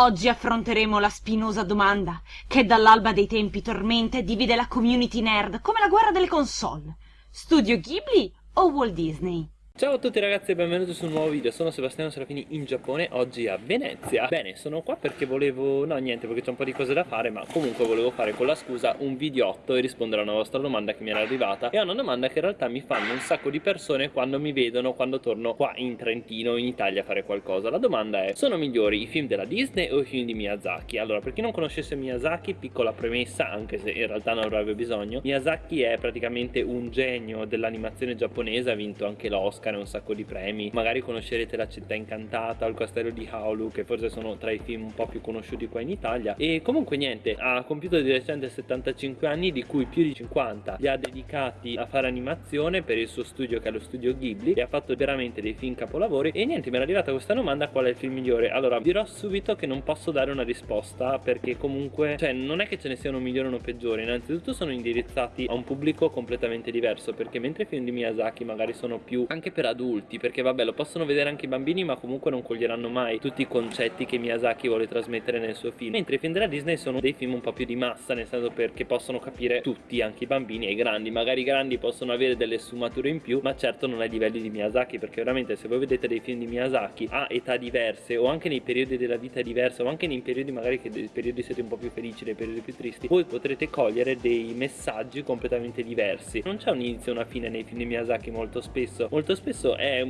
Oggi affronteremo la spinosa domanda che dall'alba dei tempi tormenta e divide la community nerd come la guerra delle console. Studio Ghibli o Walt Disney? Ciao a tutti ragazzi e benvenuti su un nuovo video, sono Sebastiano Serafini in Giappone, oggi a Venezia. Bene, sono qua perché volevo, no niente perché c'è un po' di cose da fare ma comunque volevo fare con la scusa un videotto e rispondere a una vostra domanda che mi era arrivata. E a una domanda che in realtà mi fanno un sacco di persone quando mi vedono, quando torno qua in Trentino, in Italia a fare qualcosa. La domanda è, sono migliori i film della Disney o i film di Miyazaki? Allora, per chi non conoscesse Miyazaki, piccola premessa, anche se in realtà non avrebbe bisogno Miyazaki è praticamente un genio dell'animazione giapponese, ha vinto anche l'Oscar un sacco di premi. Magari conoscerete La città incantata il castello di Haolu che forse sono tra i film un po' più conosciuti qua in Italia. E comunque niente ha compiuto di recente 75 anni di cui più di 50 li ha dedicati a fare animazione per il suo studio che è lo studio Ghibli e ha fatto veramente dei film capolavori. E niente mi era arrivata questa domanda qual è il film migliore? Allora dirò subito che non posso dare una risposta perché comunque cioè non è che ce ne siano migliori o peggiori. Innanzitutto sono indirizzati a un pubblico completamente diverso perché mentre i film di Miyazaki magari sono più anche per per adulti perché vabbè lo possono vedere anche i bambini ma comunque non coglieranno mai tutti i concetti che Miyazaki vuole trasmettere nel suo film. Mentre i film della Disney sono dei film un po' più di massa nel senso perché possono capire tutti anche i bambini e i grandi. Magari i grandi possono avere delle sfumature in più ma certo non ai livelli di Miyazaki perché veramente se voi vedete dei film di Miyazaki a età diverse o anche nei periodi della vita diverse o anche nei periodi magari che dei periodi siete un po' più felici dei periodi più tristi voi potrete cogliere dei messaggi completamente diversi. Non c'è un inizio e una fine nei film di Miyazaki molto spesso. Molto spesso spesso è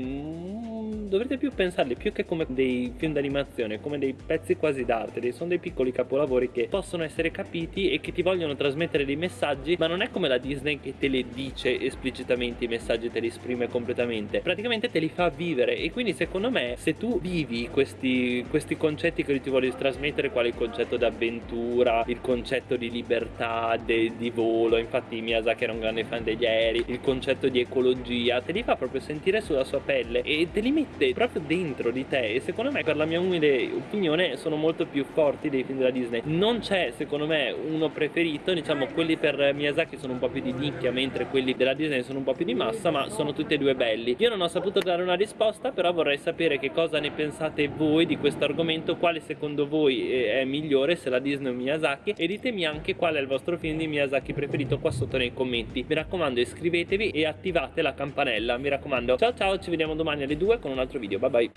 dovrete più pensarli più che come dei film d'animazione, come dei pezzi quasi d'arte, sono dei piccoli capolavori che possono essere capiti e che ti vogliono trasmettere dei messaggi, ma non è come la Disney che te le dice esplicitamente i messaggi, te li esprime completamente, praticamente te li fa vivere e quindi secondo me se tu vivi questi, questi concetti che ti voglio trasmettere, quale il concetto d'avventura, il concetto di libertà, de, di volo, infatti Miyazaki era un grande fan degli aerei, il concetto di ecologia, te li fa proprio sentire sulla sua pelle e te li mette proprio dentro di te e secondo me per la mia umile opinione sono molto più forti dei film della Disney. Non c'è secondo me uno preferito diciamo quelli per Miyazaki sono un po' più di nicchia mentre quelli della Disney sono un po' più di massa ma sono tutti e due belli. Io non ho saputo dare una risposta però vorrei sapere che cosa ne pensate voi di questo argomento quale secondo voi è migliore se la Disney o Miyazaki e ditemi anche qual è il vostro film di Miyazaki preferito qua sotto nei commenti. Mi raccomando iscrivetevi e attivate la campanella mi raccomando. Ciao ciao ci vediamo domani alle 2 con un altro video, bye bye!